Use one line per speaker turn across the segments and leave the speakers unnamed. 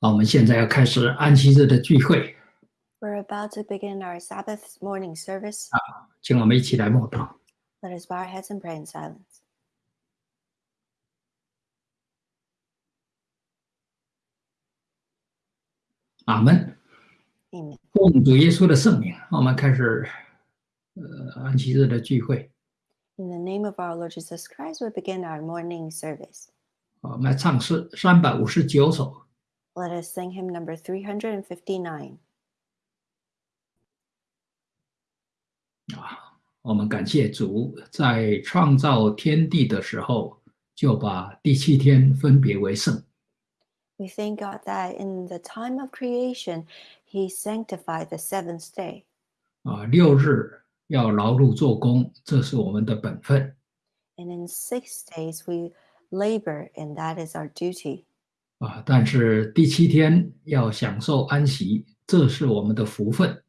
啊，我们现在要开始安息日的聚会
，We're about to begin our Sabbath morning service.
啊请我们一起来默祷。
Let us bow our heads and pray in silence.
阿门。奉主耶稣的圣名，我们开始呃安息日的聚会。
In the name of our Lord Jesus Christ, we begin our morning service.
啊我们来唱诗三百五十九首。
Let us sing hymn number 359.
啊，我们感谢主，在创造天地的时候，就把第七天分别为圣。
We thank God that in the time of creation, He sanctified the seventh day.
啊，六日要劳碌做工，这是我们的本分。
And in six days, we labor, and that is our duty.
啊，但是第七天要享受安息，这是我们的福分。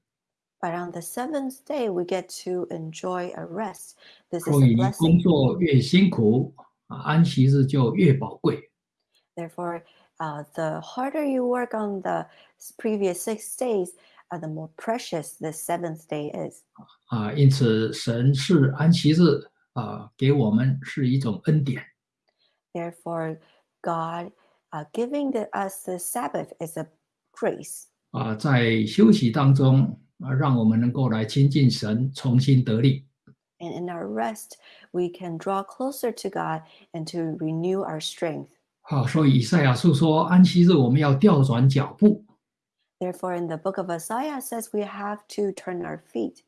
But on the seventh day, we get to enjoy a rest. This is
所
a
以工
blessing.
作越辛苦，啊，安息日就越宝贵。
Therefore, uh, the harder you work on the s- previous six days, uh, the more precious the seventh day is.
啊，因此神是安息日啊，给我们是一种恩典
Therefore, God uh, giving the, us the Sabbath is a grace.
啊，在休息当中啊，让我们能够来亲近神，重新得力
And in our rest, we can draw closer to God and to renew our strength.
好，所以以赛亚书说，安息日我们要调转脚步
Therefore, in the book of Isaiah says we have to turn our feet,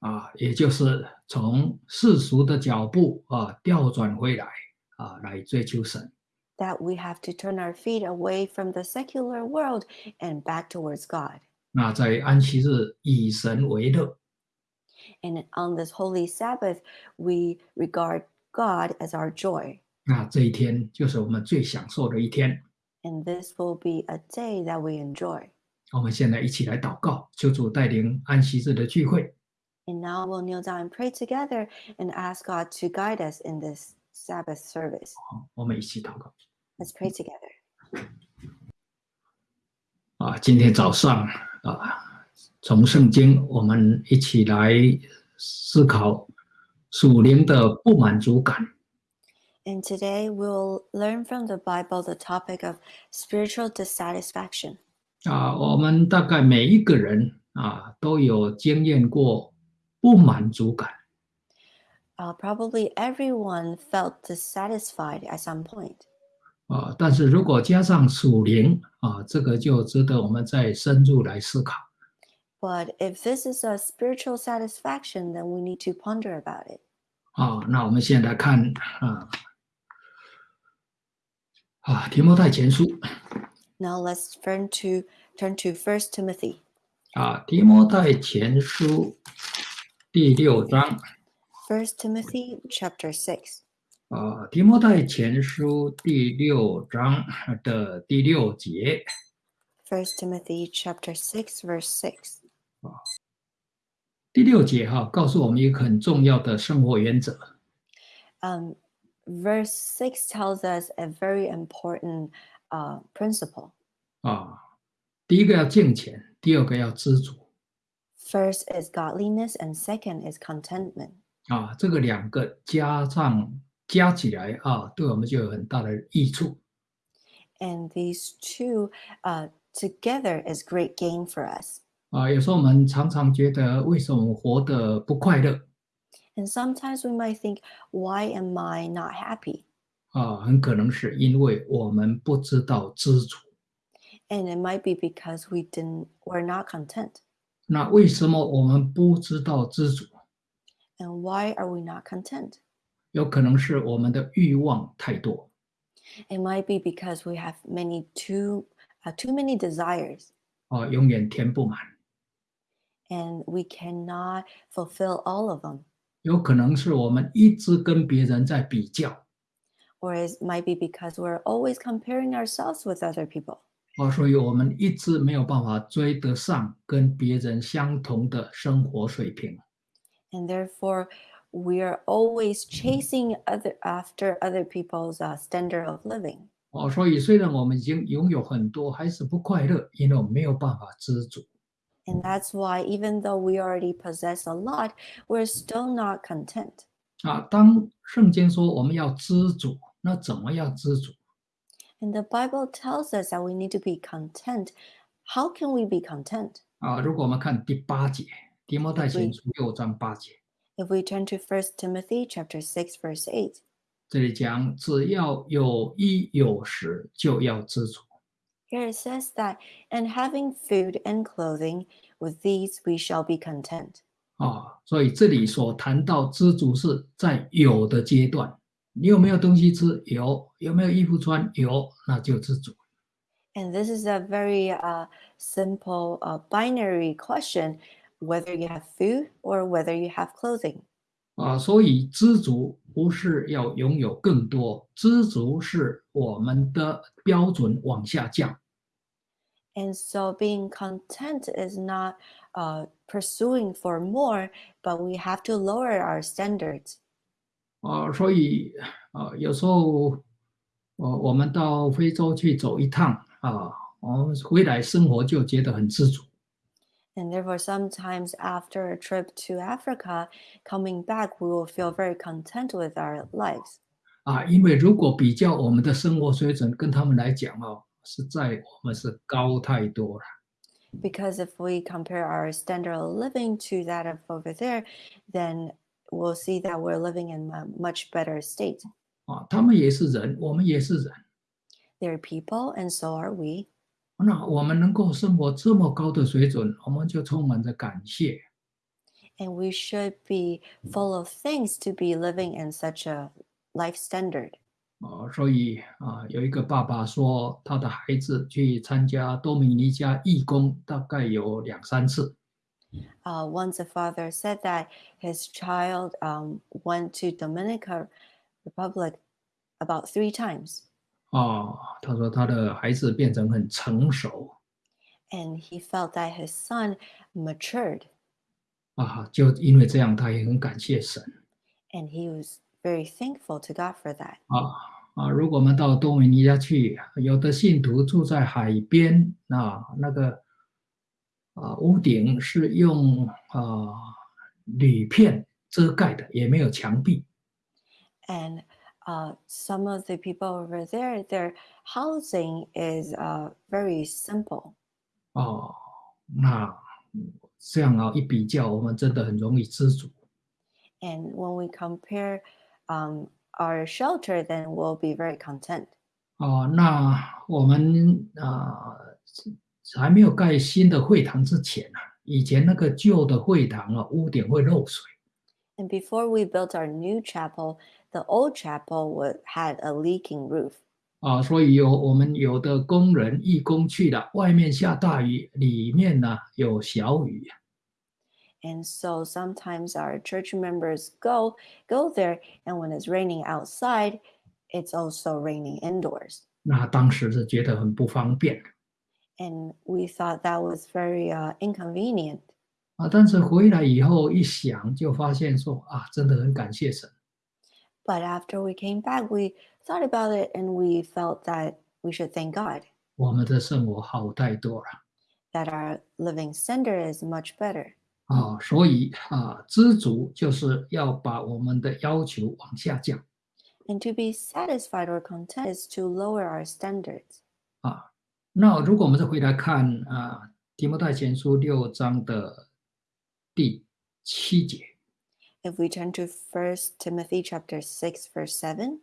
啊，也就是从世俗的脚步啊调转回来啊，来追求神。
that we have to turn our feet away from the secular world and back towards God.
那在安息日以神为乐
And on this holy Sabbath, we regard God as our joy.
那这一天就是我们最享受的一天。
And this will be a day that we enjoy.
我们现在一起来祷告，求主带领安息日的聚会。
And now we'll kneel down and pray together and ask God to guide us in this Sabbath service.
好，我们一起祷告。
Let's pray together.
啊，今天早上啊，从圣经我们一起来思考属灵的不满足感。
And today we'll learn from the Bible the topic of spiritual dissatisfaction.
啊，我们大概每一个人啊都有经验过不满足感
Uh, probably everyone felt dissatisfied at some point.
啊，但是如果加上属灵啊，这个就值得我们再深入来思考。
But if this is a spiritual satisfaction, then we need to ponder about it.
啊，那我们现在看啊啊提摩太前书
Now let's turn to turn to First Timothy.
啊提摩太前书第六章
First Timothy chapter six.
啊提摩太前书第六章的第六节
First Timothy chapter six, verse six.
啊第六节哈、告诉我们一个很重要的生活原则
Um, verse six tells us a very important uh, principle.
啊，第一个要敬虔，第二个要知足
First is godliness, and second is contentment.
啊，这个两个加上加起来啊，对我们就有很大的益处
And these two uh, together is great gain for us.
啊。有时候我们常常觉得，为什么我活得不快乐
And sometimes we might think, why am I not happy?
啊？很可能是因为我们不知道知足。
And it might be because we didn't we're not content.
那为什么我们不知道知足？
And why are we not content?
有可能是我们的欲望太多
It might be because we have many too uh, too many desires
啊，永远填不满。
and we cannot fulfill all of them.
有可能是我们一直跟别人在比较
Or it might be because we're always comparing ourselves with other people.
啊，所以我们一直没有办法追得上跟别人相同的生活水平。
And therefore we are always chasing other after other people's uh, standard of living.
哦，所以虽然我们已经拥有很多，还是不快乐，因为我们没有办法知足。
And that's why, even though we already possess a lot, we're still not content.
啊，当圣经说我们要知足，那怎么样知足？
And the Bible tells us that we need to be content. How can we be content?
啊，如果我们看第八节，提摩太前
对
书六章八节，
If we turn to 1 Timothy chapter 6 verse 8,
这里讲只要有衣有食，就要知足。
here it says that, and having food and clothing, with these we shall be content.
啊，所以这里所谈到知足是在有的阶段，你有没有东西吃？有，有没有衣服穿？有，那就知足。
And this is a very uh, simple uh, binary question whether you have food or whether you have clothing.
啊，所以知足不是要拥有更多，知足是我们的标准往下降。
And so being content is not uh, pursuing for more, but we have to lower our standards.
啊，所以啊，有时候，呃，我们到非洲去走一趟啊，我们回来生活就觉得很知足。
And therefore, sometimes after a trip to Africa, coming back, we will feel very content with our lives.
啊，因为如果比较我们的生活水准跟他们来讲哦，实在我们是高太多了。
Because if we compare our standard of living to that of over there, then we'll see that we're living in a much better state.
啊，他们也是人，我们也是人。
They're people, and so are we.
那我们能够生活这么高的水准，我们就充满着感谢。
And we should be full of things to be living in such a life standard.
啊，所以啊，有一个爸爸说，他的孩子去参加多米尼加义工，大概有两三次。
Uh, once a father said that his child um, went to Dominica Republic about three times.
啊，他说他的孩子变成很成熟
and he felt that his son matured
啊，就因为这样，他也很感谢神
and he was very thankful to God for that.
啊啊。如果我们到多米尼加去，有的信徒住在海边啊，那个啊屋顶是用啊铝片遮盖的，也没有墙壁
And uh, some of the people over there, their housing is uh, very simple.
哦。那这样啊一比较，我们真的很容易知足。
And when we compare um, our shelter, then we'll be very content.
哦，那我们啊、还没有盖新的会堂之前啊，以前那个旧的会堂啊，屋顶会漏水
And before we built our new chapel, the old chapel would, had a leaking roof.
啊，所以有我们有的工人义工去了，外面下大雨，里面呢有小雨
And so sometimes our church members go go there, and when it's raining outside, it's also raining indoors.
那当时是觉得很不方便
And we thought that was very uh, inconvenient.
啊，但是回来以后一想，就发现说啊，真的很感谢神
But after we came back, we thought about it, and we felt that we should thank God
我们的生活好太多了
that our living standard is much better.
啊，所以啊，知足就是要把我们的要求往下降。
And to be satisfied or content is to lower our standards.
啊，那如果我们再回来看啊，《提摩太前书》六章的第七节，
If we turn to 1 Timothy chapter 6 verse 7,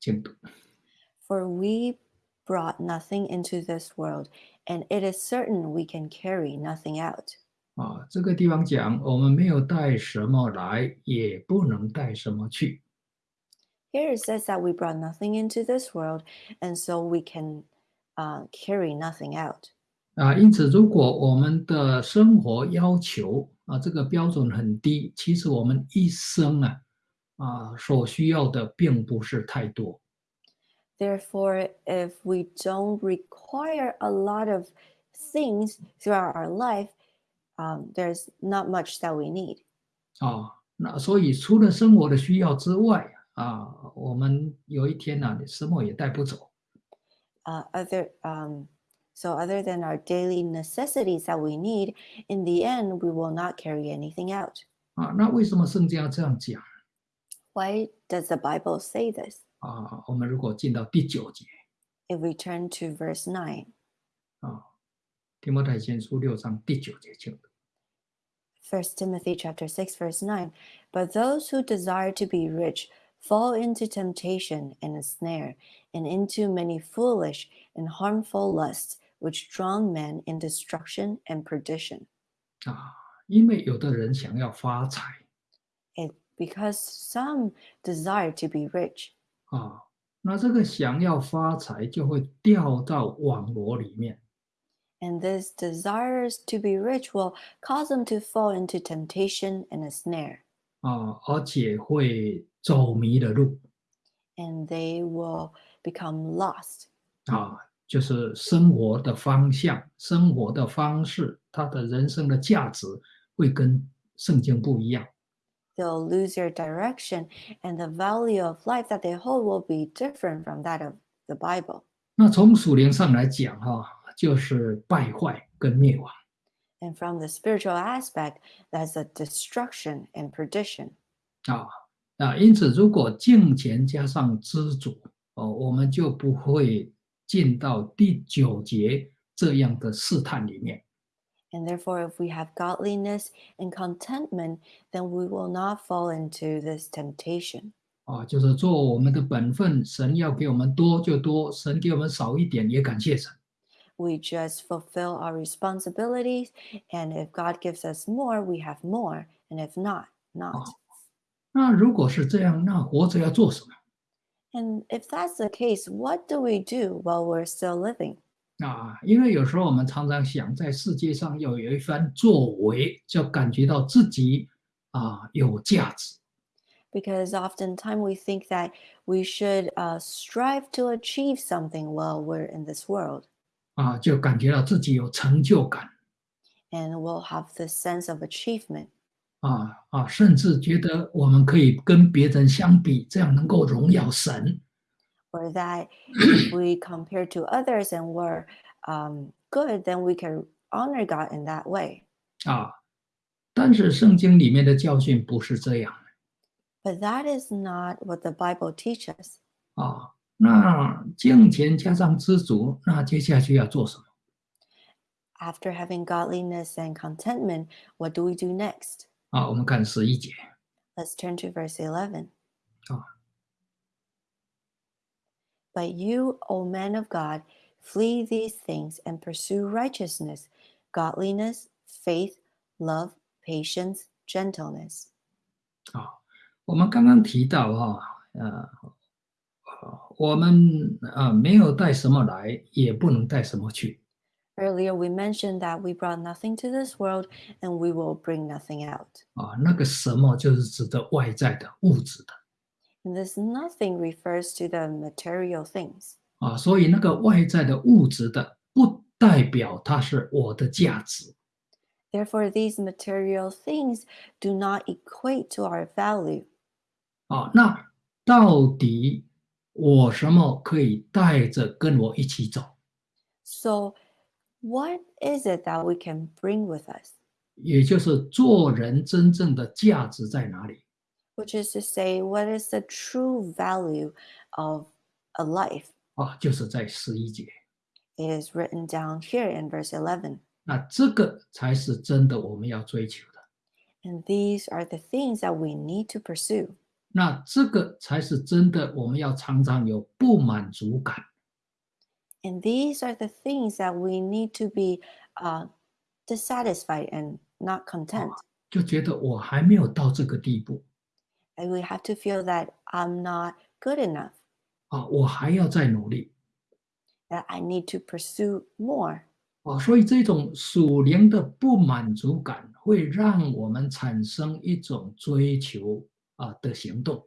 请读
For we brought nothing into this world, and it is certain we can carry nothing out.
啊，这个地方讲我们没有带什么来，也不能带什么去
Here it says that we brought nothing into this world, and so we can uh, carry nothing out.
啊。因此，如果我们的生活要求啊这个标准很低，其实我们一生啊啊所需要的并不是太多
Therefore, if we don't require a lot of things throughout our life, um, there's not much that we need.
啊。那所以除了生活的需要之外啊，我们有一天呢、什么也带不走
Uh, other um, so other than our daily necessities that we need, in the end we will not carry anything out.
啊。那为什么圣经要这样讲
Why does the Bible say this?
啊？我们如果进到第九节
If we turn to verse 9,
啊，提摩太前书六章第九节请读
1 Timothy chapter 6 verse 9, but those who desire to be rich fall into temptation and a snare and into many foolish and harmful lusts which drown men in destruction and perdition.
啊，因为有的人想要发财
It because some desire to be rich,
啊，那这个想要发财就会掉到网罗里面
and this desires to be rich will cause them to fall into temptation and a snare,
啊，而且会走迷了路
and they will become lost.
啊， 就是生活的方向、生活的方式，他的人生的价值会跟圣经不一样
They'll lose their direction, and the value of life that they hold will be different from that of the Bible.
那从属灵上来讲，哈，就是败坏跟灭亡
And from the spiritual aspect, that's a destruction and perdition.
啊啊，因此如果敬虔加上知足，哦，我们就不会进到第九节这样的试探里面
And therefore, if we have godliness and contentment, then we will not fall into this temptation.
啊，就是做我们的本分，神要给我们多就多，神给我们少一点也感谢神
We just fulfill our responsibilities, and if God gives us more, we have more, and if not, not.
那如果是这样，那活着要做什么？
And if that's the case, what do we do while we're still living?
啊，因为有时候我们常常想在世界上要有一番作为，就感觉到自己啊有价值
Because oftentimes we think that we should uh, strive to achieve something while we're in this world,
啊，就感觉到自己有成就感
and we'll have this sense of achievement.
啊啊，甚至觉得我们可以跟别人相比，这样能够荣耀神
or that if we compare to others and we're um, good, then we can honor God in that way.
啊。但是圣经里面的教训不是这样
But that is not what the Bible teaches.
啊。那敬虔加上知足，那接下去要做什么？
After having godliness and contentment, what do we do next?
啊，我们看十一节
Let's turn to verse 11.
Oh.
But you, O man of God, flee these things and pursue righteousness, godliness, faith, love, patience, gentleness.
啊。我们刚刚提到哈、呃，呃我们啊没有带什么来，也不能带什么去
Earlier, we mentioned that we brought nothing to this world and we will bring nothing out.
啊。那个什么就是指的外在的物质的
And this nothing refers to the material things.
啊，所以那个外在的物质的，不代表它是我的价值
Therefore, these material things do not equate to our value.
啊。那到底我什么可以带着跟我一起走？
So, what is it that we can bring with us?
也就是做人真正的价值在哪里？
Which is to say, what is the true value of a life?
啊，就是在十一节。
It is written down here in verse 11.
那这个才是真的我们要追求的。
And these are the things that we need to pursue.
那这个才是真的，我们要常常有不满足感
And these are the things that we need to be uh, dissatisfied and not content.
就觉得我还没有到这个地步
And we have to feel that I'm not good enough,
啊，我还要再努力
that I need to pursue more.
啊，所以这种属灵的不满足感会让我们产生一种追求啊的行动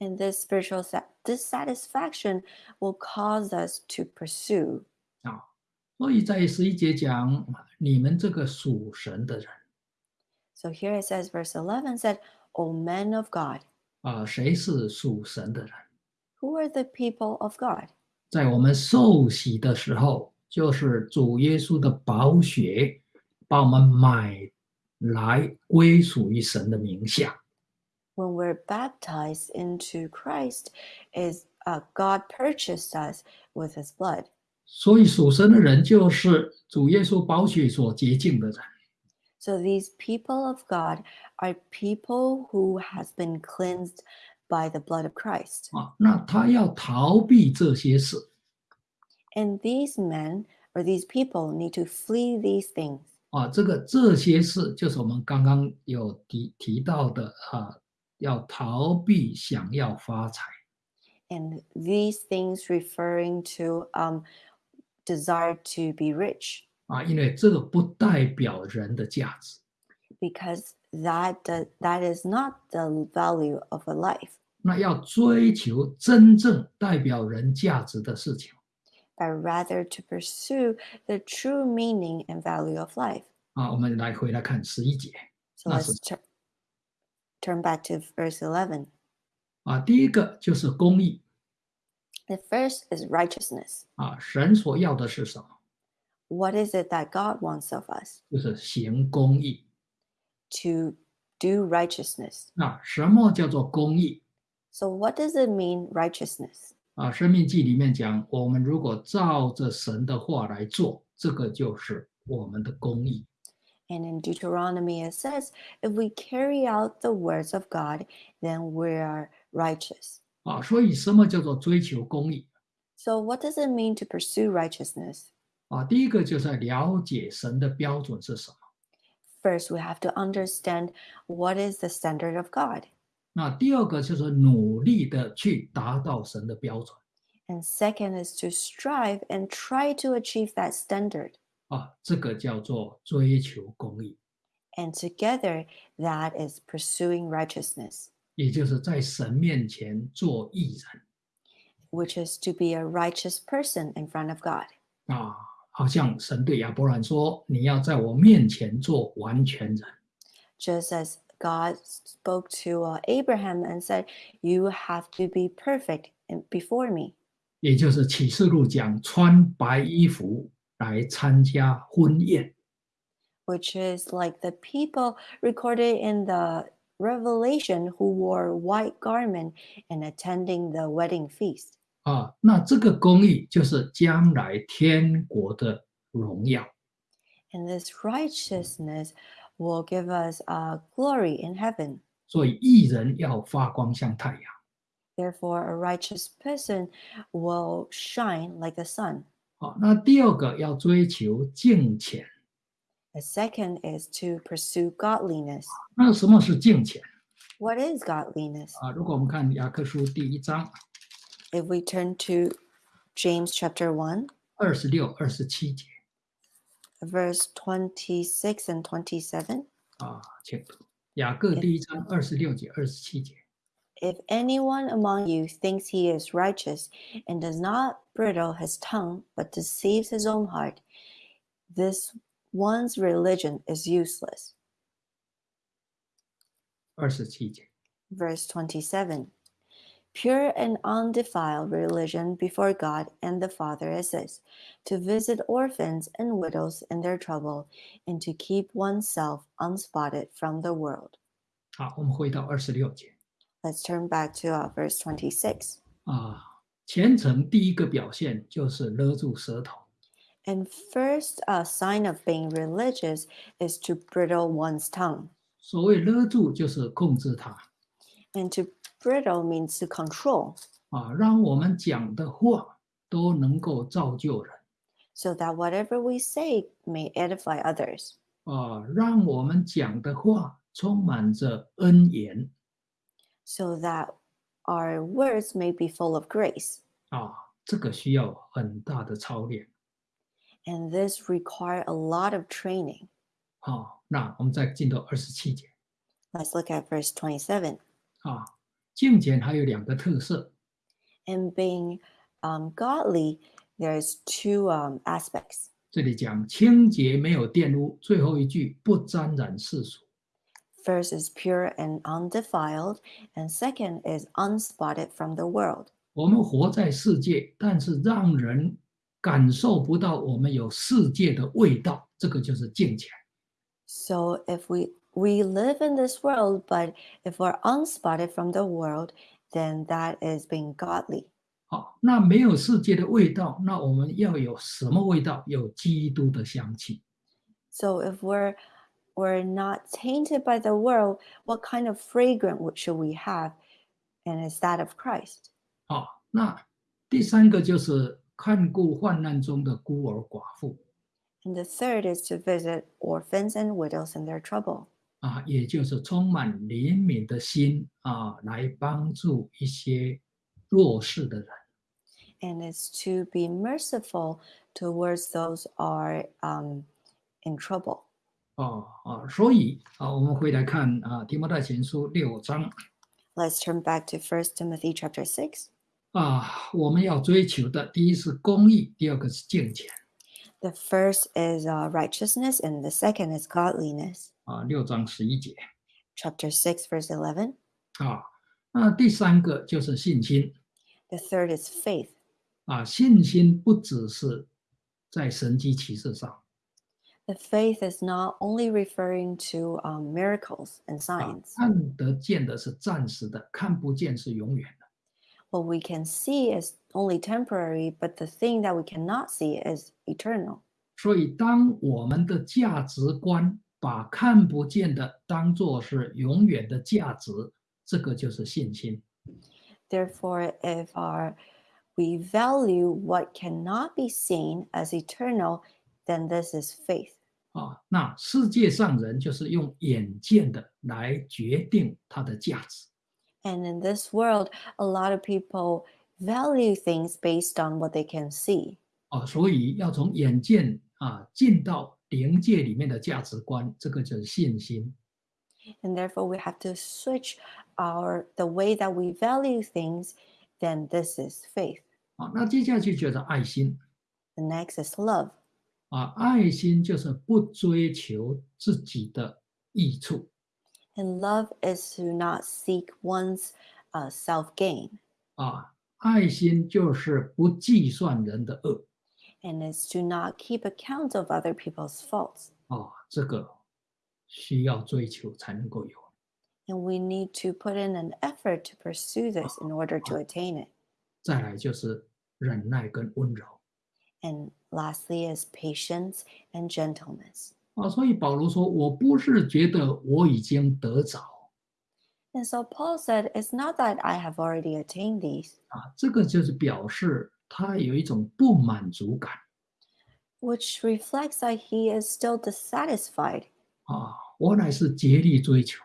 And this spiritual sa- dissatisfaction will cause us to pursue.
啊。所以在十一节讲，你们这个属神的人
So here it says, verse 11 said, O men of God,
啊，谁是属神的人？
Who are the people of God?
在我们受洗的时候，就是主耶稣的宝血把我们买来归属于神的名下。
When we're baptized into Christ, is uh, God purchased us with His blood.
所以属神的人就是主耶稣宝血所洁净的人。
So these people of God are people who has been cleansed by the blood of Christ.
啊，那他要逃避这些事
And these men or these people need to flee these things.
啊，这个这些事就是我们刚刚有提提到的啊， 要逃避想要发财
And these things referring to um, desire to be rich,
啊，因为这个不代表人的价值
because that do- that is not the value of a life.
那要追求真正代表人价值的事情
but rather to pursue the true meaning and value of life.
啊。我们来回来看十一节
So
That's
let's tur- turn back to verse 11. the first is righteousness. what is it that God wants of us? To do righteousness. so what does it mean righteousness?
啊，《申命记》里面讲，我们如果照着神的话来做，这个就是我们的公义。
And in Deuteronomy, it says, if we carry out the words of God, then we are righteous.
啊。所以，什么叫做追求公义？
So, what does it mean to pursue righteousness?
啊，第一个就是要了解神的标准是什么。
First, we have to understand what is the standard of God.
那第二个就是努力的去达到神的标准
And second is to strive and try to achieve that standard.
啊，这个叫做追求公义
，And together, that is pursuing righteousness,
也就是在神面前做义人
which is to be a righteous person in front of God.
啊。好像神对亚伯兰说：“你要在我面前做完全人。
Just as God spoke to uh, Abraham and said, You have to be perfect in, before me. ”
也就是启示录讲穿白衣服来参加婚宴
which is like the people recorded in the Revelation who wore white garment and attending the wedding feast.
啊。那这个公义就是将来天国的荣耀
And this righteousness will give us uh, glory in heaven.
所以义人要发光像太阳
Therefore, a righteous person will shine like the sun.
啊。那第二个要追求敬虔。
The second is to pursue godliness.
那什么是敬虔
What is godliness?
啊？如果我们看雅各书第一章
If we turn to James chapter 1,
二十六、二十七节
verse twenty six and twenty seven.
啊，请读雅各第一章二十六节、二十七节
If anyone among you thinks he is righteous and does not bridle his tongue, but deceives his own heart, this one's religion is useless.
二十七节
Verse 27 Pure and undefiled religion before God and the Father is this to visit orphans and widows in their trouble, and to keep oneself unspotted from the world.
好，我们回到二十六节
Let's turn back to uh, verse 26.
啊。虔诚第一个表现就是勒住舌头
And first uh, sign of being religious is to bridle one's tongue.
所谓勒住就是控制它
And to bridle means to control,
啊，让我们讲的话都能够造就人
so that whatever we say may edify others,
啊，让我们讲的话充满着恩言
so that our words may be full of grace.
啊，这个需要很大的操练
And this require a lot of training.
啊。那我们再进到二十七节
Let's look at verse 27.
啊，敬虔还有两个特色
In being um, godly, there's two um, aspects.
这里讲清洁没有玷污，最后一句不沾染世俗
First is pure and undefiled, and second is unspotted from the world.
我们活在世界，但是让人感受不到我们有世界的味道，这个就是敬虔。
So if we we live in this world, but if we're unspotted from the world, then that is being godly.
好，那没有世界的味道，那我们要有什么味道？有基督的香气。
So if we're we're not tainted by the world, what kind of fragrance would- should we have? And it's that of Christ.
好，那第三个就是看顾患难中的孤儿寡妇
And the third is to visit orphans and widows in their trouble.
啊，也就是充满怜悯的心啊，来帮助一些弱势的人。
and is to be merciful towards those are um, in trouble.
哦啊，所以啊，我们回来看啊，提摩太前书六章
Let's turn back to First Timothy chapter six.
啊，我们要追求的第一是公义，第二个是敬虔
The first is uh, righteousness, and the second is godliness.
啊，六章十一节
Chapter six, verse eleven.
啊，那第三个就是信心
The third is faith.
啊，信心不只是在神迹启示上
The faith is not only referring to um, miracles and
啊
signs.
看得见的是暂时的，看不见是永远的。
What we can see is only temporary, but the thing that we cannot see is eternal.
所以，当我们的价值观把看不见的当做是永远的价值，这个就是信心。
Therefore, if our we value what cannot be seen as eternal, then this is faith.
啊，那世界上人就是用眼见的来决定它的价值
And in this world, a lot of people value things based on what they can see.
啊，所以要从眼见啊进到灵界里面的价值观，这个就是信心
And therefore we have to switch our the way that we value things, then this is faith.
啊。那接下去就是爱心
The next is love.
啊，爱心就是不追求自己的益处
And love is to not seek one's uh, self gain.
啊，爱心就是不计算人的恶
And is to not keep account of other people's faults.
啊，这个需要追求才能够有。
And we need to put in an effort to pursue this in order to attain it.
再来就是忍耐跟温柔
And lastly is patience and gentleness.
啊，所以保罗说：“我不是觉得我已经得着
And so Paul said, It's not that I have already attained these,
啊，这个就是表示他有一种不满足感
which reflects that he is still dissatisfied,
啊，我乃是竭力追求。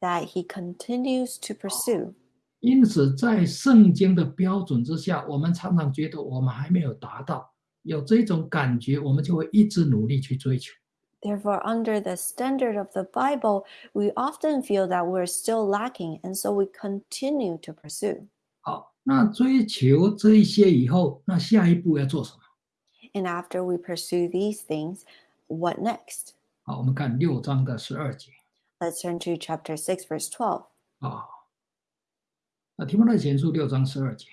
that he continues to pursue.
因此，在圣经的标准之下，我们常常觉得我们还没有达到， 有这种感觉，我们就会一直努力去追求。
Therefore, under the standard of the Bible, we often feel that we're still lacking, and so we continue to pursue.
好，那追求这一些以后，那下一步要做什么？
And after we pursue these things, what next?
好，我们看六章的十二节
Let's turn to chapter 6, verse 12.
啊。那提摩太前书六章十二节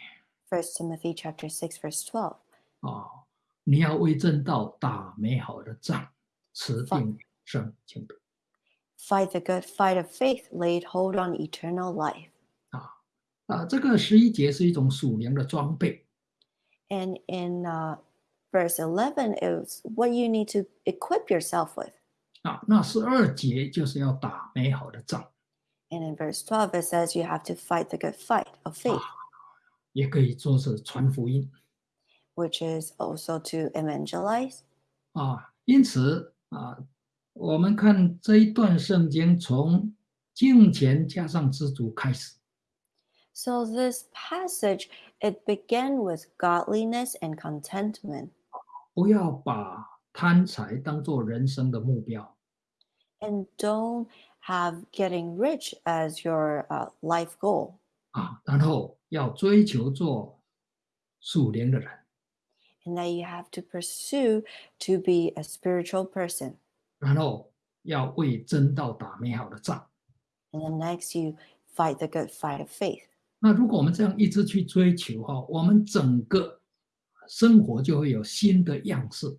1 Timothy chapter 6, verse 12.
啊， 你要为正道打美好的仗，持定永生清德
Fight the good fight of faith, laid hold on eternal life.
啊啊。这个十一节是一种属灵的装备
And in uh, verse eleven is what you need to equip yourself with.
啊。那十二节就是要打美好的仗
，And in verse twelve, it says you have to fight the good fight of faith,
也可以说是传福音
which is also to evangelize.
啊。因此啊，我们看这一段圣经从敬虔加上知足开始
So this passage, it began with godliness and contentment.
不要把贪财当做人生的目标
And don't have getting rich as your uh, life goal.
啊，然后要追求做属灵的人
And that you have to pursue to be a spiritual person.
然后 要为真道打美好的仗。
And then next, you fight the good fight of faith.
那如果我们这样一直去追求哈，我们整个生活就会有新的样式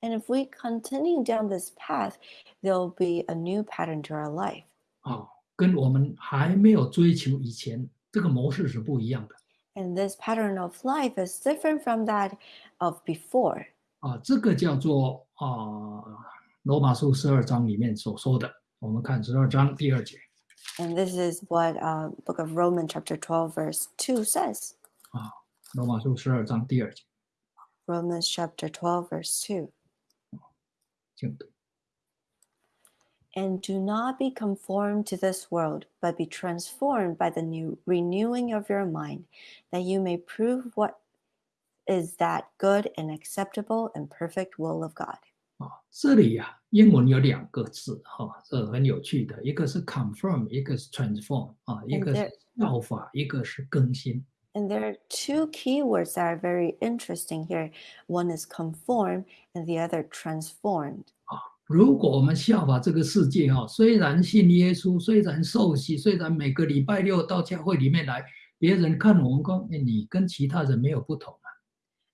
And if we continue down this path, there'll be a new pattern to our life.
啊，跟我们还没有追求以前这个模式是不一样的
And this pattern of life is different from that of before.
啊。这个叫做啊，罗马书十二章里面所说的。我们看十二章第二节
And this is what uh, Book of Romans, chapter 12, verse 2 says.
罗马书十二章第二节，
Romans, chapter 12, verse 2.
请读。
And do not be conformed to this world, but be transformed by the new renewing of your mind, that you may prove what is that good and acceptable and perfect will of God.
啊，这里呀、英文有两个字哈、这很有趣的，一个是 confirm，一个是 transform 啊，一个是
there-
效法，一个是更新。
And there are two key words that are very interesting here. One is conform, and the other transformed.
如果我们效法这个世界哈、虽然信耶稣，虽然受洗，虽然每个礼拜六到教会里面来，别人看我们说，哎你跟其他人没有不同啊。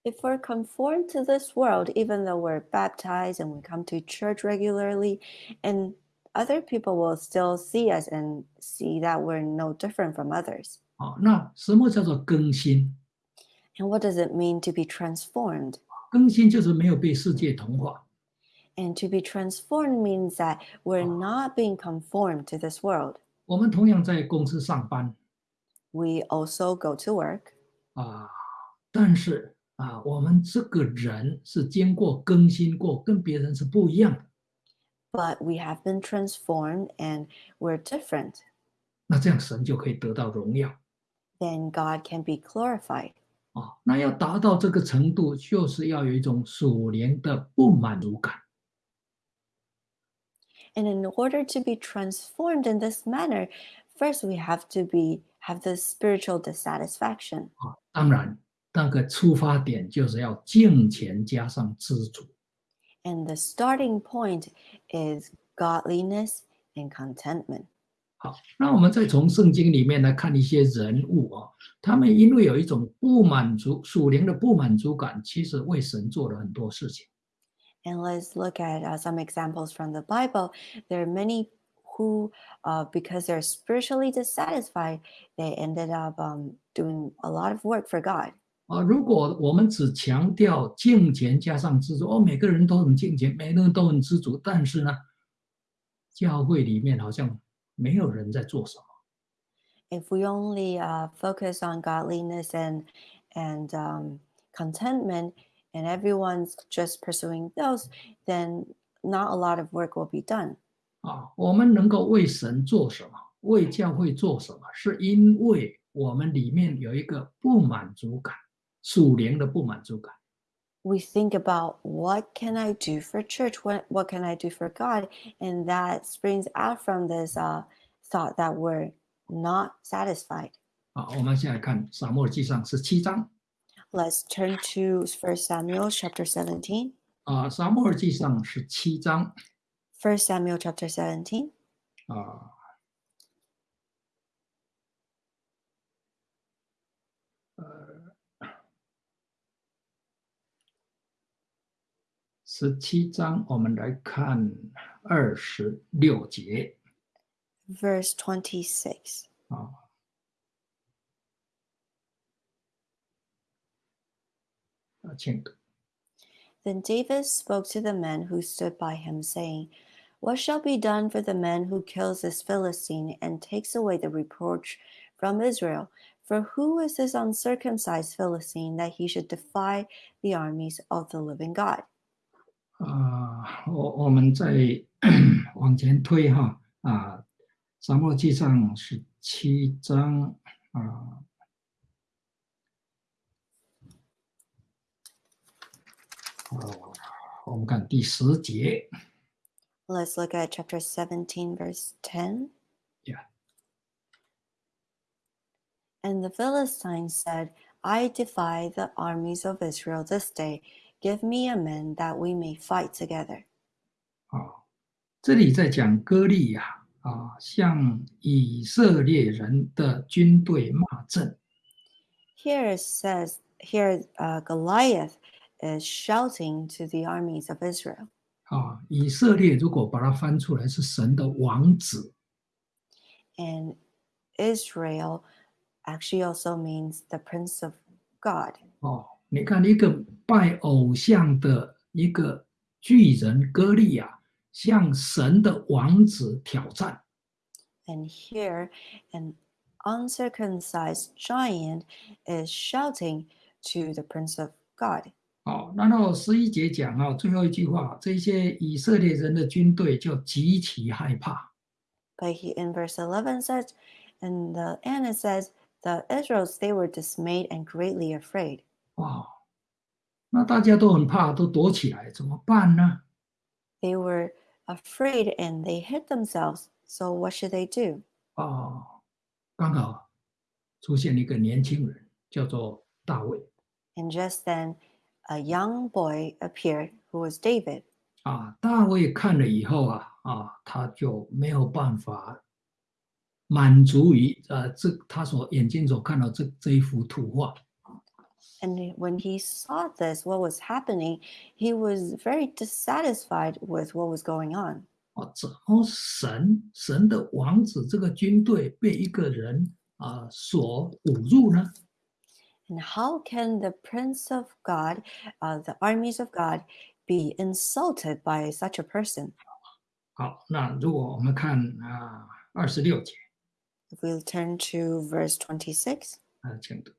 If we're conformed to this world, even though we're baptized and we come to church regularly, and other people will still see us and see that we're no different from others.
啊，那什么叫做更新
？And what does it mean to be transformed?
更新就是没有被世界同化
And to be transformed means that we're
Oh.
not being conformed to this world.
我们同样在公司上班
We also go to work,
啊，但是啊，我们这个人是经过更新过，跟别人是不一样的。
but we have been transformed and we're different.
那这样神就可以得到荣耀
Then God can be glorified.
啊。那要达到这个程度，就是要有一种属灵的不满足感
And in order to be transformed in this manner, first we have to be have this spiritual dissatisfaction.
啊。当然，那个出发点就是要敬虔加上知足
And the starting point is godliness and contentment.
好，那我们再从圣经里面来看一些人物啊，他们因为有一种不满足属灵的不满足感，其实为神做了很多事情。
And let's look at uh, some examples from the Bible. There are many who, uh, because they're spiritually dissatisfied, they ended up um, doing a lot of work for God.
啊，如果我们只强调敬虔加上知足，哦，每个人都很敬虔，每个人都很知足，但是呢，教会里面好像没有人在做什么
If we only uh, focus on godliness and and um, contentment, and everyone's just pursuing those, then not a lot of work will be done.
啊。我们能够为神做什么，为教会做什么，是因为我们里面有一个不满足感，属灵的不满足感。
we think about what can I do for church? What what can I do for God? And that springs out from this uh, thought that we're not satisfied.
啊，我们现在看撒母耳记上十七章
Let's turn to 1 Samuel chapter 17.
啊，撒母耳记上十七章
1 Samuel chapter 17.
啊。呃，十七章，我们来看二十六节
Verse 26.
啊。 请读
Then David spoke to the men who stood by him, saying, What shall be done for the man who kills this Philistine and takes away the reproach from Israel? For who is this uncircumcised Philistine that he should defy the armies of the living God?
啊，我我们再往前推哈啊，沙漠记上十七章啊， 我们看第十节
Let's look at chapter 17, verse 10.
Yeah.
And the Philistines said, I defy the armies of Israel this day. Give me a man that we may fight together.
啊， 这里在讲歌利亚啊，向以色列人的军队骂阵
Here it says, here uh, Goliath is shouting to the armies of Israel.
啊。以色列如果把它翻出来是神的王子
And Israel actually also means the Prince of God.
哦。你看一个拜偶像的一个巨人歌利亚，向神的王子挑战。
And here, an uncircumcised giant is shouting to the Prince of God.
好，然后十一节讲啊，最后一句话，这些以色列人的军队就极其害怕。
But he, in verse eleven says, and the and it says, the Israelites they were dismayed and greatly afraid.
哇，那大家都很怕，都躲起来，怎么办呢
？They were afraid and they hid themselves. So what should they do?
哦，刚好出现一个年轻人，叫做大卫
And just then, a young boy appeared who was David.
啊。大卫看了以后啊啊，他就没有办法满足于呃这他所眼睛所看到这这一幅图画
And when he saw this, what was happening, he was very dissatisfied with what was going on.
哦，怎么神神的王子这个军队被一个人啊所侮辱呢？
And how can the Prince of God, uh, the armies of God, be insulted by such a person?
好，那如果我们看啊二十六节
If we turn to verse 26,
啊，请读。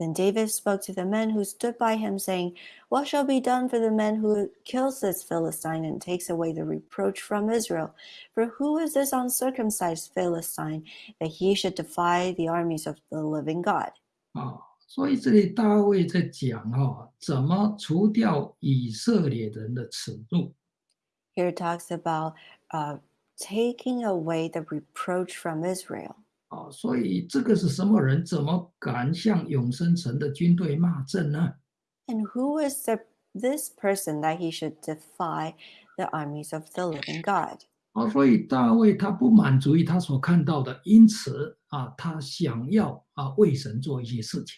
then David spoke to the men who stood by him, saying, What shall be done for the man who kills this Philistine and takes away the reproach from Israel? For who is this uncircumcised Philistine that he should defy the armies of the living God?
啊，所以这里大卫在讲哦，怎么除掉以色列人的耻辱
Here talks about uh, taking away the reproach from Israel.
啊，所以这个是什么人？怎么敢向永生神的军队骂阵呢
？And who is the, this person that he should defy the armies of the living God?
啊，所以大卫他不满足于他所看到的，因此啊，他想要啊为神做一些事情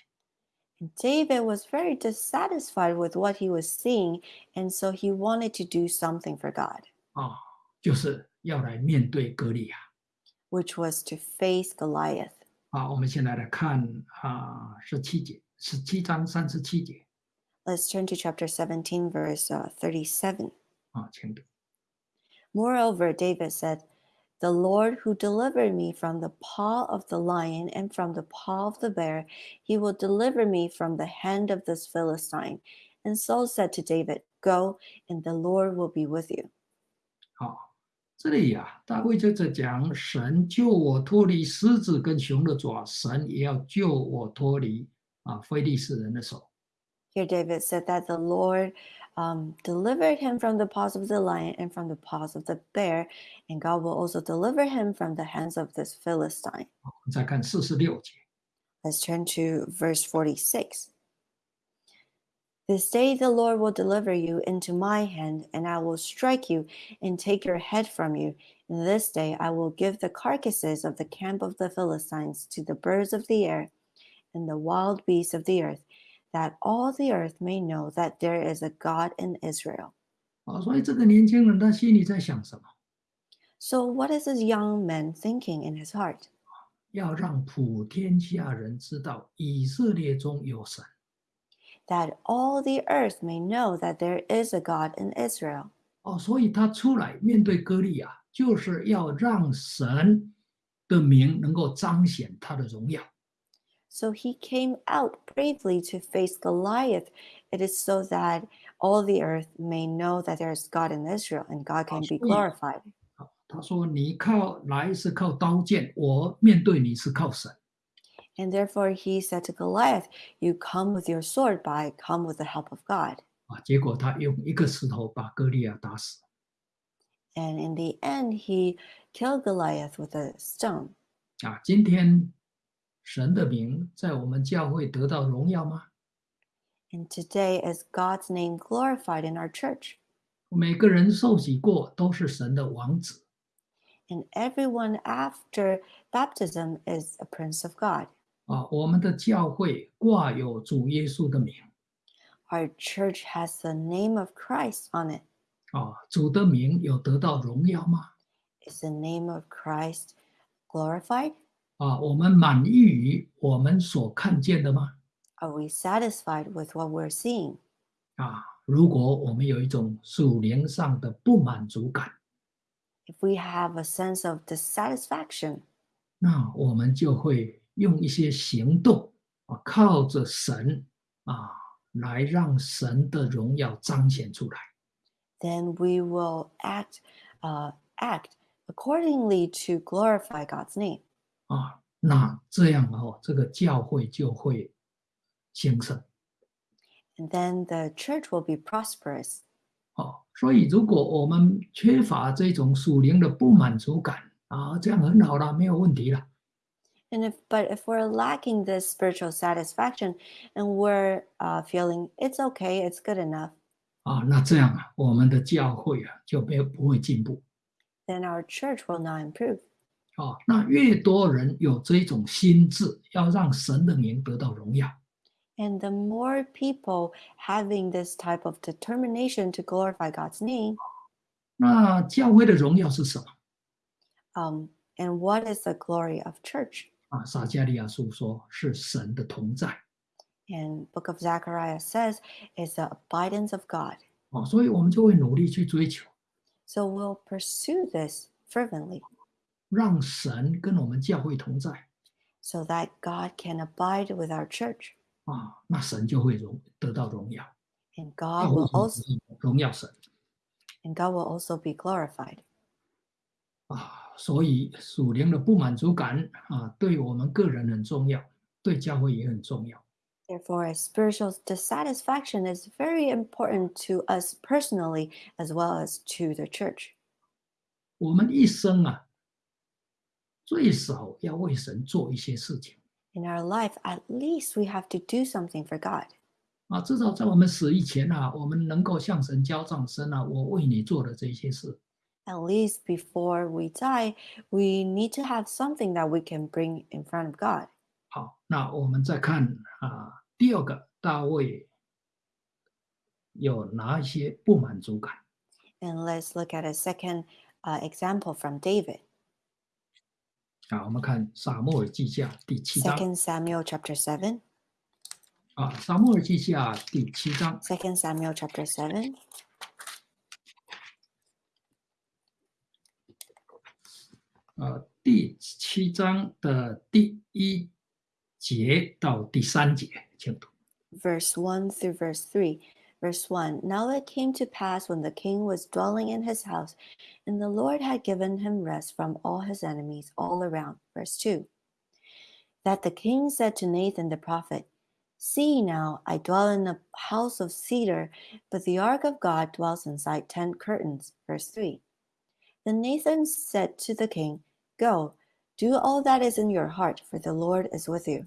And David was very dissatisfied with what he was seeing, and so he wanted to do something for God,
啊，就是要来面对歌利亚。
which was to face Goliath.
啊，我们现在来看啊十七节，十七章三十七节
Let's turn to chapter 17, verse uh, 37.
啊，请读。
Moreover, David said, The Lord who delivered me from the paw of the lion and from the paw of the bear, he will deliver me from the hand of this Philistine. And Saul said to David, Go, and the Lord will be with you.
好，这里呀、大卫就在讲神救我脱离狮子跟熊的爪，神也要救我脱离啊非利士人的手。
Here, David said that the Lord um, delivered him from the paws of the lion and from the paws of the bear, and God will also deliver him from the hands of this Philistine.
我们再看四十六节
Let's turn to verse 46. This day the Lord will deliver you into my hand, and I will strike you and take your head from you. And this day I will give the carcasses of the camp of the Philistines to the birds of the air and the wild beasts of the earth, that all the earth may know that there is a God in Israel.
啊，所以这个年轻人他心里在想什么？
So, what is this young man thinking in his heart?
要让普天下人知道以色列中有神。
That all the earth may know that there is a God in Israel.
哦，所以他出来面对歌利亚，就是要让神的名能够彰显他的荣耀。
So he came out bravely to face Goliath. It is so that all the earth may know that there is God in Israel and God can be
Absolutely.
glorified.
好他说：“你靠来是靠刀剑，我面对你是靠神。
And therefore he said to Goliath, You come with your sword, but I come with the help of God.
啊，结果他用一个石头把歌利亚打死。
And in the end, he killed Goliath with a stone.
啊，今天 神的名在我们教会得到荣耀吗？
And today is God's name glorified in our church.
每个人受洗过都是神的王子
And everyone after baptism is a prince of God.
啊。我们的教会挂有主耶稣的名
Our church has the name of Christ on it.
啊，主的名有得到荣耀吗？
Is the name of Christ glorified?
啊，我们满意于我们所看见的吗？
Are we satisfied with what we're seeing?
啊，如果我们有一种属灵上的不满足感，
If we have a sense of dissatisfaction,
那我们就会用一些行动啊，靠着神啊，来让神的荣耀彰显出来。
then we will act uh, act accordingly to glorify God's name.
啊，那这样哦，这个教会就会兴盛
And then the church will be prosperous.
哦。所以，如果我们缺乏这种属灵的不满足感啊，这样很好了，没有问题了
And if but if we're lacking this spiritual satisfaction and we're uh, feeling it's okay, it's good enough,
啊。那这样啊，我们的教会啊就没有不会进步
then our church will not improve.
啊。那越多人有这种心智，要让神的名得到荣耀
And the more people having this type of determination to glorify God's name,
那教会的荣耀是什么
um, and what is the glory of church?
啊？撒加利亚书说是神的同在
And Book of Zechariah says is the abidance of God.
啊，所以我们就会努力去追求，
So we'll pursue this fervently
让神跟我们教会同在
so that God can abide with our church
啊，那神就会荣得到荣耀
，and
教
God
会
will
就
also
是荣耀神
and God will also be glorified.
啊。所以属灵的不满足感啊，对我们个人很重要，对教会也很重要。
Therefore, a spiritual dissatisfaction is very important to us personally as well as to the church.
我们一生啊，最少要为神做一些事情
In our life, at least we have to do something for God.
啊，至少在我们死以前啊，我们能够向神交账神啊，我为你做的这些事
At least before we die, we need to have something that we can bring in front of God.
好，那我们再看啊，第二个大卫有哪一些不满足感？
And let's look at a second uh, example from David.
啊，我们看撒母耳记下第七章
Second Samuel chapter seven
啊，撒母耳记下第七章
Second Samuel chapter seven
呃，第七章的第一节到第三节，请读。
verse one through verse 3. Verse 1 Now it came to pass when the king was dwelling in his house, and the Lord had given him rest from all his enemies all around. Verse 2 That the king said to Nathan the prophet, See now, I dwell in a house of cedar, but the ark of God dwells inside tent curtains. Verse 3 Then Nathan said to the king, Go, do all that is in your heart, for the Lord is with you.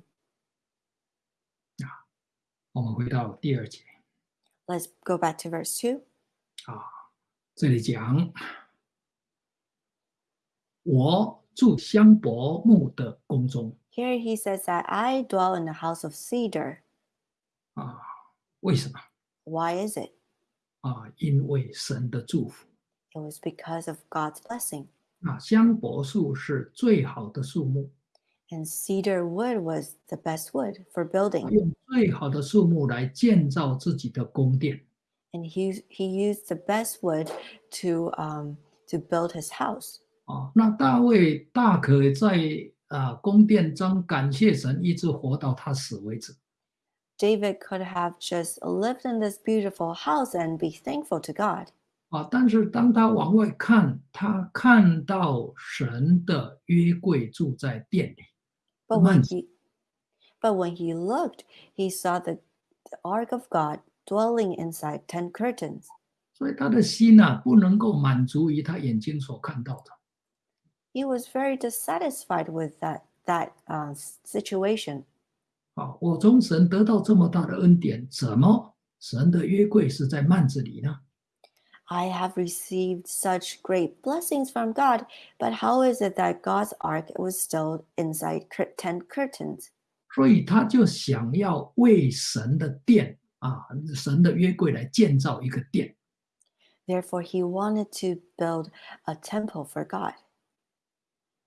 我们回到第二节
Let's go back to verse 2.
啊，这里讲我住香柏木的宫中
Here he says that I dwell in a house of cedar.
啊，为什么
Why is it?
啊？因为神的祝福
It was because of God's blessing.
啊，香柏树是最好的树木，
And cedar wood was the best wood for building.
用最好的树木来建造自己的宫殿
And he, he used the best wood to, um, to build his house.
啊。那大卫大可在啊宫殿中感谢神，一直活到他死为止。
David could have just lived in this beautiful house and be thankful to God.
啊，但是当他往外看，他看到神的约柜住在店里，
But when
Months.
he but when he looked, he saw the, the ark of God dwelling inside ten curtains.
所以他的心呐、不能够满足于他眼睛所看到的
he was very dissatisfied with that that uh, s- situation.
啊。我从神得到这么大的恩典，怎么神的约柜是在幔子里呢？
I have received such great blessings from God, but how is it that God's ark was still inside cur- tent curtains?
所以他就想要为神的殿啊，神的约柜来建造一个殿。
Therefore, he wanted to build a temple for God.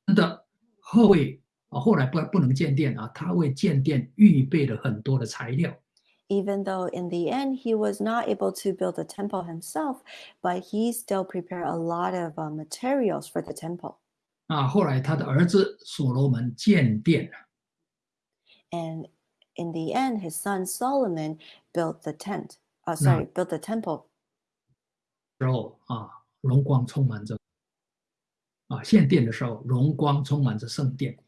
神的后卫啊，后来不不能建殿啊，他为建殿预备了很多的材料。
Even though in the end he was not able to build the temple himself, but he still prepared a lot of uh, materials for the temple.
啊，后来他的儿子所罗门建殿，
And in the end, his son Solomon built the tent. Uh, sorry, built the temple.
时候啊，荣光充满着啊，献殿的时候，荣光充满着圣殿。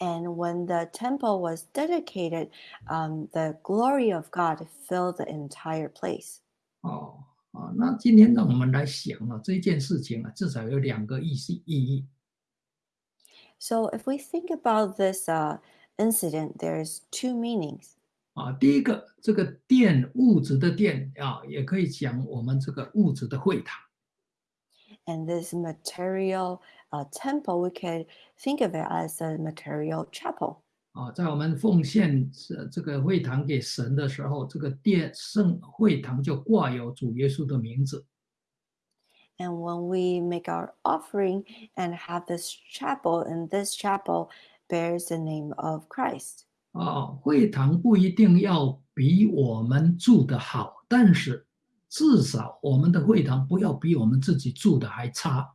And when the temple was dedicated, um, the glory of God filled the entire place.
哦啊，那今天让我们来想啊，这件事情啊，至少有两个意思意义。
So if we think about this uh, incident, there's two meanings.
啊，第一个，这个殿物质的殿啊，也可以讲我们这个物质的会堂
And this material uh, temple, we could think of it as a material chapel.
啊，在我们奉献这这个会堂给神的时候，这个殿圣会堂就挂有主耶稣的名字
And when we make our offering and have this chapel, and this chapel bears the name of Christ.
啊。会堂不一定要比我们住的好，但是至少我们的会堂不要比我们自己住的还差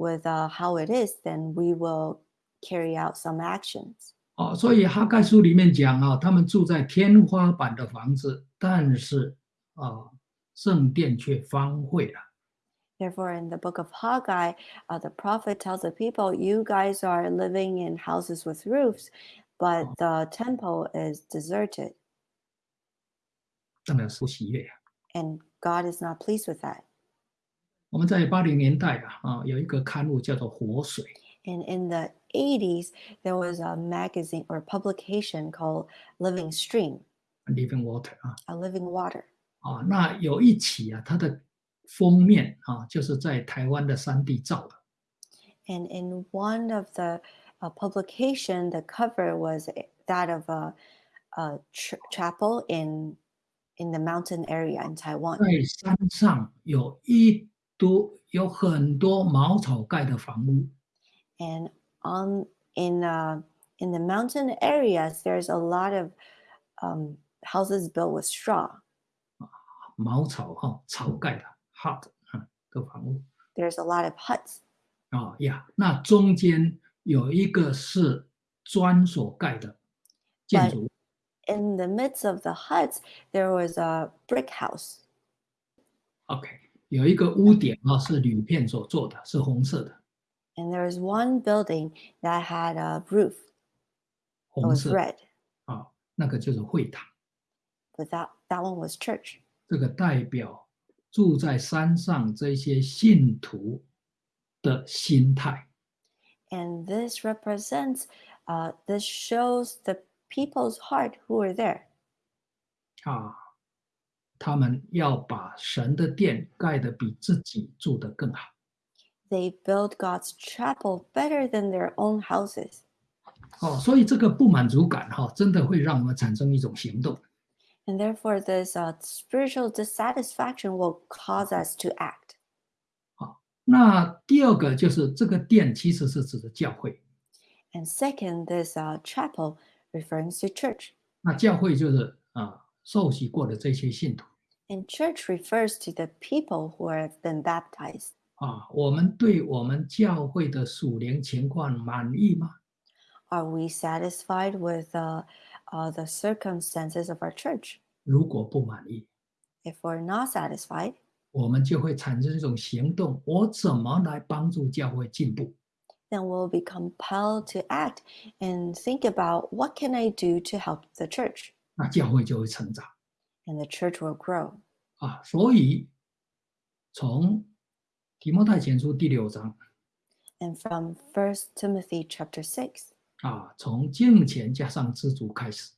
with uh, how it is, then we will carry out some actions.
哦，所以哈盖书里面讲啊，他们住在天花板的房子，但是啊，圣殿却荒废了。
Therefore, in the book of Haggai, uh, the prophet tells the people, You guys are living in houses with roofs, but the temple is deserted,
当然是不喜悦啊。
and God is not pleased with that.
我们在八零年代啊啊，有一个刊物叫做《活水》
And in the 80s, there was a magazine or publication called Living Stream,
（Living Water） 啊
a living water.
啊，那有一期啊，它的封面啊，就是在台湾的山地照的
And in one of the uh, publication, the cover was that of a, a ch- chapel in in the mountain area in Taiwan.
在山上有一 多有很多茅草盖的房屋
And on in uh, in the mountain areas, there's a lot of um, houses built with straw.
茅草哈、草盖的 hut 啊的房屋
There's a lot of huts,
啊呀，那中间有一个是砖所盖的建筑物
in the midst of the huts, there was a brick house.
OK， 有一个屋顶啊是铝片所做的，是红色的
，And there was one building that had a roof.
红
was
色
red,
啊，那个就是会堂。
but that, that one was church.
这个代表住在山上这些信徒的心态
And this represents, uh, this shows the people's heart who were there.
啊，他们要把神的殿盖得比自己住得更好。
They build God's chapel better than their own houses.
哦，所以这个不满足感哈、真的会让我们产生一种行动。
And therefore, this uh, spiritual dissatisfaction will cause us to act.
那第二个就是这个殿其实是指的教会，
And second, this uh, chapel referring to church.
那教会就是啊受洗过的这些信徒
And church refers to the people who have been baptized.
啊。我们对我们教会的属灵情况满意吗？
Are we satisfied with uh, uh, the circumstances of our church?
如果不满意，
If we're not satisfied,
我们就会产生一种行动：我怎么来帮助教会进步？
then we'll be compelled to act and think about what can I do to help the church?
那教会就会成长
And the church will grow.
啊。所以从提摩太前书第六章
And from 1 Timothy chapter 6,
啊，从敬虔加上知足开始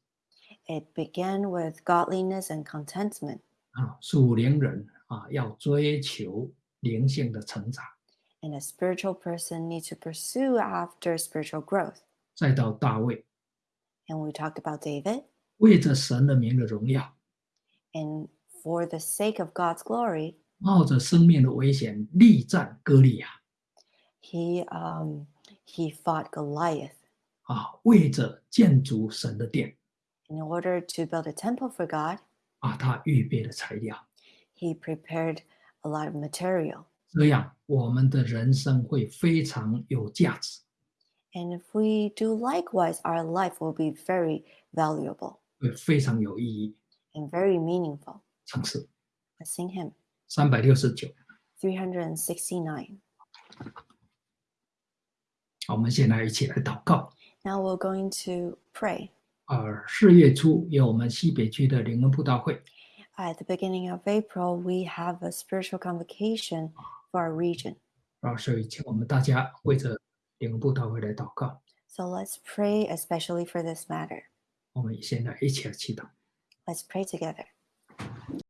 it began with godliness and contentment.
啊，属灵人啊要追求灵性的成长，
And a spiritual person needs to pursue after spiritual growth.
再到大卫，
And we talked about David.
为着神的名的荣耀，
And for the sake of God's glory,
冒着生命的危险力战歌利亚
he um, he fought Goliath
啊，为着建筑神的殿
in order to build a temple for God.
啊，他预备了材料，
He prepared a lot of material.
这样我们的人生会非常有价值，
And if we do likewise, our life will be very valuable
会非常有意义。
and very meaningful.
尝试
Let's sing hymn. 369. now we're going to pray. at the beginning of April, we have a spiritual convocation for our region. so let's pray especially for this matter.
我们现在一起来祈祷。
Let's pray together.